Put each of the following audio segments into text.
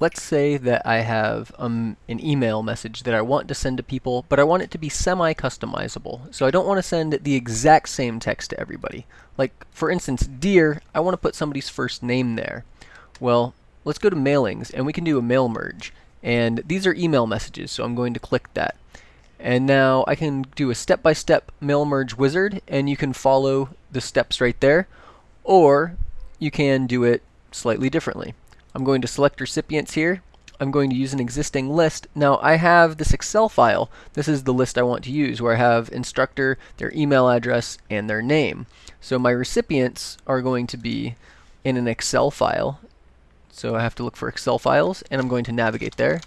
let's say that I have um, an email message that I want to send to people, but I want it to be semi-customizable. So I don't want to send the exact same text to everybody. Like, for instance, dear, I want to put somebody's first name there. Well, let's go to mailings, and we can do a mail merge. And these are email messages, so I'm going to click that. And now I can do a step-by-step -step mail merge wizard, and you can follow the steps right there. Or you can do it slightly differently. I'm going to select recipients here. I'm going to use an existing list. Now I have this Excel file. This is the list I want to use where I have instructor, their email address, and their name. So my recipients are going to be in an Excel file. So I have to look for Excel files and I'm going to navigate there.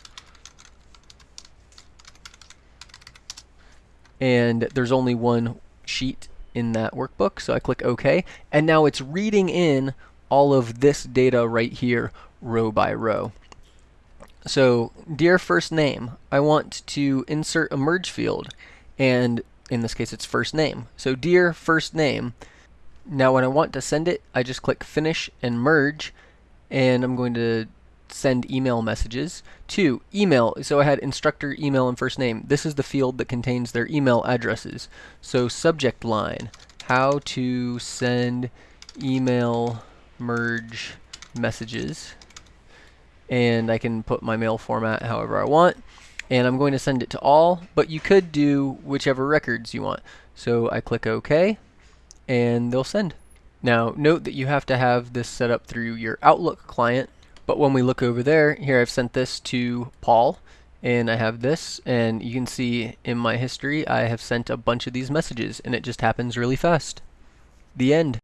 And there's only one sheet in that workbook, so I click OK. And now it's reading in all of this data right here row by row. So, dear first name, I want to insert a merge field, and in this case it's first name. So dear first name, now when I want to send it, I just click finish and merge, and I'm going to send email messages to email. So I had instructor email and first name. This is the field that contains their email addresses. So subject line, how to send email merge messages and I can put my mail format however I want and I'm going to send it to all but you could do whichever records you want. So I click OK and they'll send. Now note that you have to have this set up through your Outlook client but when we look over there here I've sent this to Paul and I have this and you can see in my history I have sent a bunch of these messages and it just happens really fast. The end